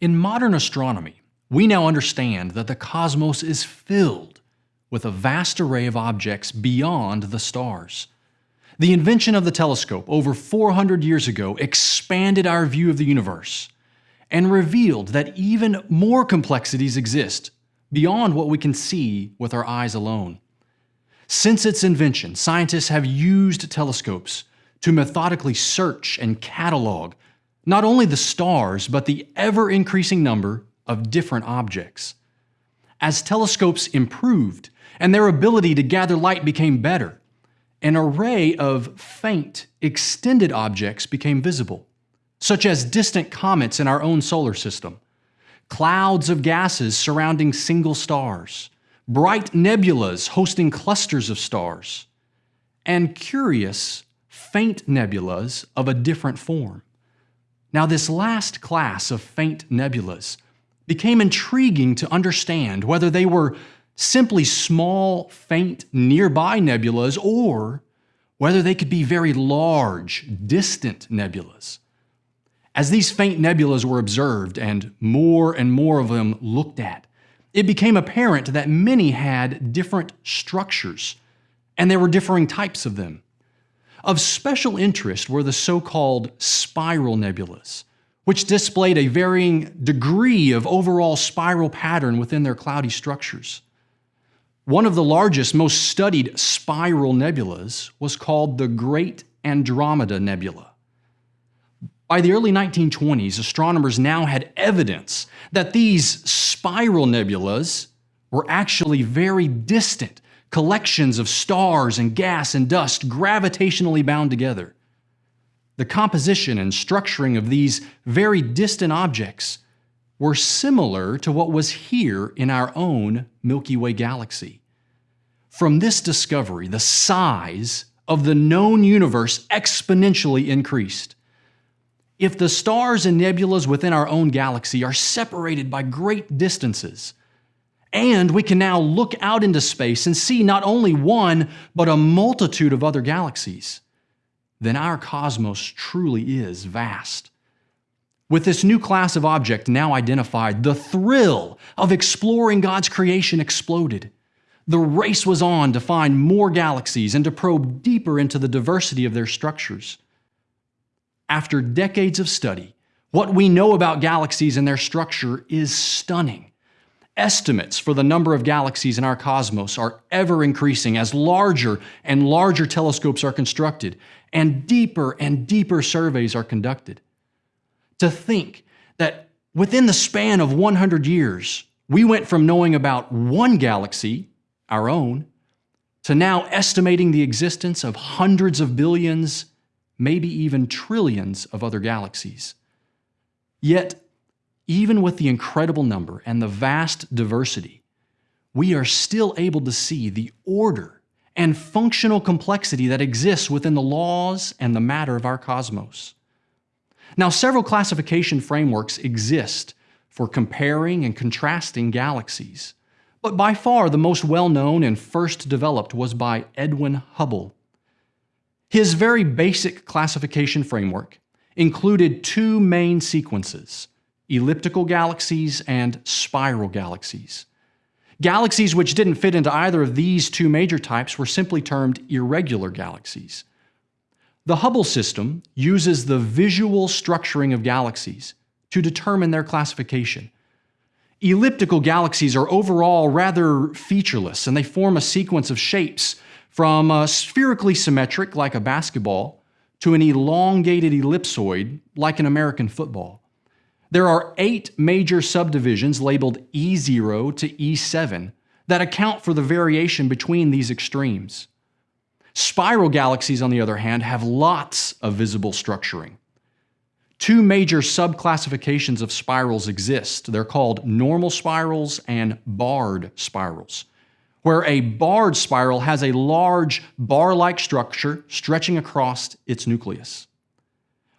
In modern astronomy, we now understand that the cosmos is filled with a vast array of objects beyond the stars. The invention of the telescope over 400 years ago expanded our view of the universe and revealed that even more complexities exist beyond what we can see with our eyes alone. Since its invention, scientists have used telescopes to methodically search and catalog not only the stars, but the ever-increasing number of different objects. As telescopes improved and their ability to gather light became better, an array of faint, extended objects became visible, such as distant comets in our own solar system, clouds of gases surrounding single stars, bright nebulas hosting clusters of stars, and curious, faint nebulas of a different form. Now, this last class of faint nebulas became intriguing to understand whether they were simply small, faint, nearby nebulas or whether they could be very large, distant nebulas. As these faint nebulas were observed and more and more of them looked at, it became apparent that many had different structures, and there were differing types of them. Of special interest were the so-called spiral nebulas, which displayed a varying degree of overall spiral pattern within their cloudy structures. One of the largest, most studied spiral nebulas was called the Great Andromeda Nebula. By the early 1920s, astronomers now had evidence that these spiral nebulas were actually very distant collections of stars and gas and dust gravitationally bound together. The composition and structuring of these very distant objects were similar to what was here in our own Milky Way galaxy. From this discovery, the size of the known universe exponentially increased. If the stars and nebulas within our own galaxy are separated by great distances, and we can now look out into space and see not only one, but a multitude of other galaxies, then our cosmos truly is vast. With this new class of object now identified, the thrill of exploring God's creation exploded. The race was on to find more galaxies and to probe deeper into the diversity of their structures. After decades of study, what we know about galaxies and their structure is stunning. Estimates for the number of galaxies in our cosmos are ever increasing as larger and larger telescopes are constructed and deeper and deeper surveys are conducted. To think that within the span of 100 years, we went from knowing about one galaxy, our own, to now estimating the existence of hundreds of billions, maybe even trillions of other galaxies. Yet, even with the incredible number and the vast diversity, we are still able to see the order and functional complexity that exists within the laws and the matter of our cosmos. Now, several classification frameworks exist for comparing and contrasting galaxies, but by far the most well-known and first developed was by Edwin Hubble. His very basic classification framework included two main sequences, elliptical galaxies and spiral galaxies. Galaxies which didn't fit into either of these two major types were simply termed irregular galaxies. The Hubble system uses the visual structuring of galaxies to determine their classification. Elliptical galaxies are overall rather featureless and they form a sequence of shapes from a spherically symmetric like a basketball to an elongated ellipsoid like an American football. There are eight major subdivisions labeled E0 to E7 that account for the variation between these extremes. Spiral galaxies, on the other hand, have lots of visible structuring. Two major subclassifications of spirals exist. They're called normal spirals and barred spirals, where a barred spiral has a large bar-like structure stretching across its nucleus.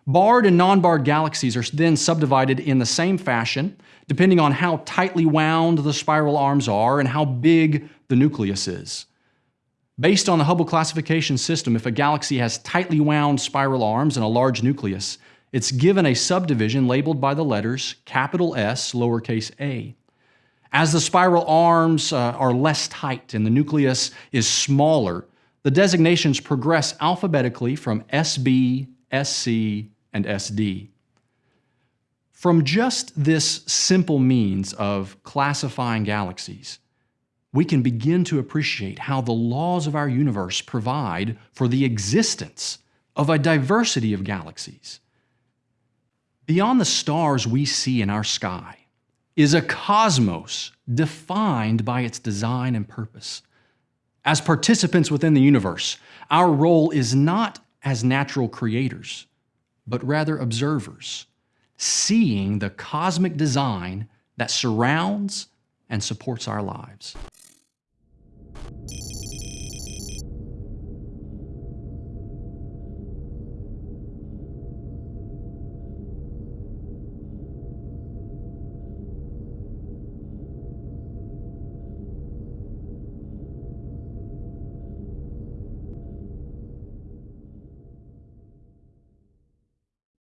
Barred and non-barred galaxies are then subdivided in the same fashion, depending on how tightly wound the spiral arms are and how big the nucleus is. Based on the Hubble classification system, if a galaxy has tightly wound spiral arms and a large nucleus, it's given a subdivision labeled by the letters capital S, lowercase a. As the spiral arms uh, are less tight and the nucleus is smaller, the designations progress alphabetically from SB, SC, and SD. From just this simple means of classifying galaxies, we can begin to appreciate how the laws of our universe provide for the existence of a diversity of galaxies. Beyond the stars we see in our sky is a cosmos defined by its design and purpose. As participants within the universe, our role is not as natural creators, but rather observers, seeing the cosmic design that surrounds and supports our lives.